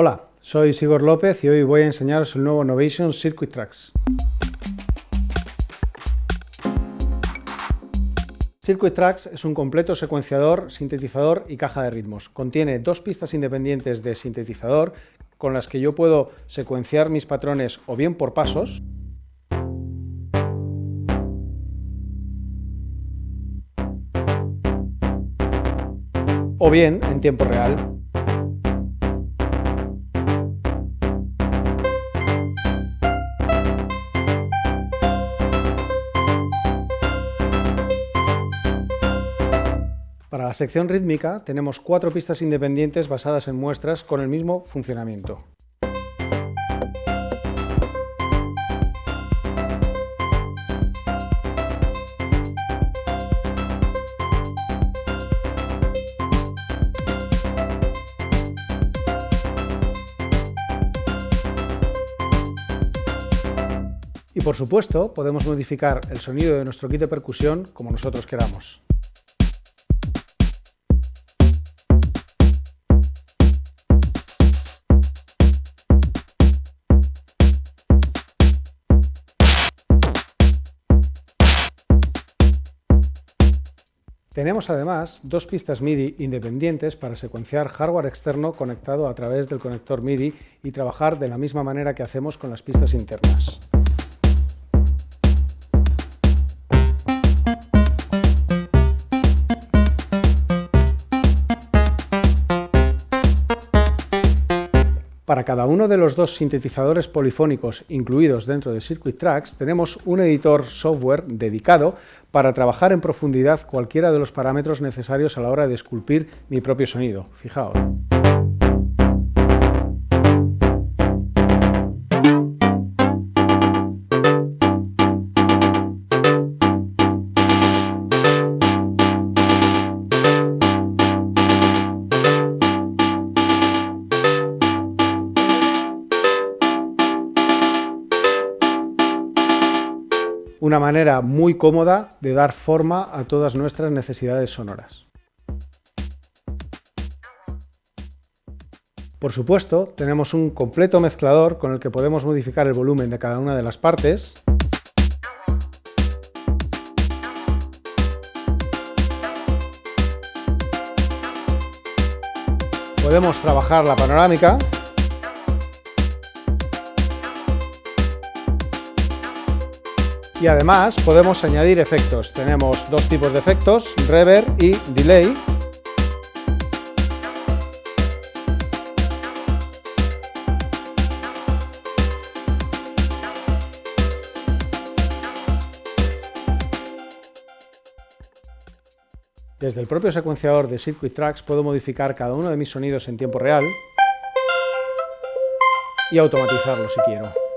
Hola, soy Sigor López y hoy voy a enseñaros el nuevo Novation Circuit Tracks. Circuit Tracks es un completo secuenciador, sintetizador y caja de ritmos. Contiene dos pistas independientes de sintetizador con las que yo puedo secuenciar mis patrones o bien por pasos, o bien en tiempo real. Para la sección rítmica tenemos cuatro pistas independientes basadas en muestras con el mismo funcionamiento. Y por supuesto, podemos modificar el sonido de nuestro kit de percusión como nosotros queramos. Tenemos además dos pistas MIDI independientes para secuenciar hardware externo conectado a través del conector MIDI y trabajar de la misma manera que hacemos con las pistas internas. Para cada uno de los dos sintetizadores polifónicos incluidos dentro de Circuit Tracks, tenemos un editor software dedicado para trabajar en profundidad cualquiera de los parámetros necesarios a la hora de esculpir mi propio sonido. Fijaos. Una manera muy cómoda de dar forma a todas nuestras necesidades sonoras. Por supuesto, tenemos un completo mezclador con el que podemos modificar el volumen de cada una de las partes, podemos trabajar la panorámica y además podemos añadir efectos. Tenemos dos tipos de efectos, reverb y delay. Desde el propio secuenciador de Circuit Tracks puedo modificar cada uno de mis sonidos en tiempo real y automatizarlo si quiero.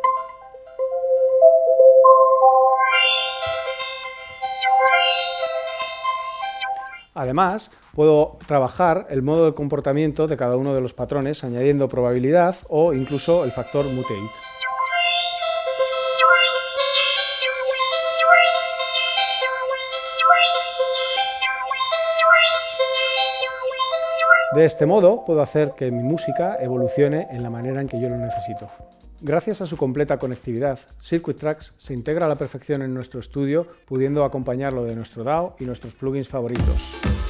Además, puedo trabajar el modo de comportamiento de cada uno de los patrones añadiendo probabilidad o incluso el factor mutate. De este modo puedo hacer que mi música evolucione en la manera en que yo lo necesito. Gracias a su completa conectividad, Circuit Tracks se integra a la perfección en nuestro estudio, pudiendo acompañarlo de nuestro DAO y nuestros plugins favoritos.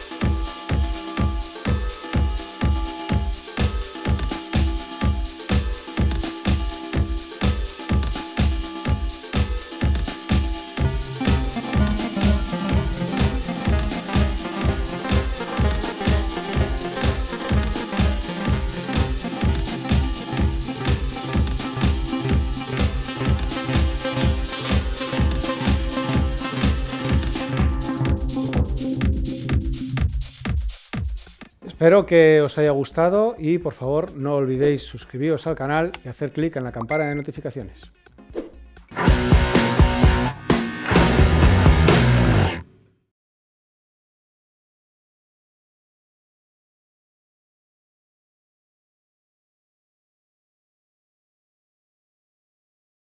Espero que os haya gustado y por favor no olvidéis suscribiros al canal y hacer clic en la campana de notificaciones.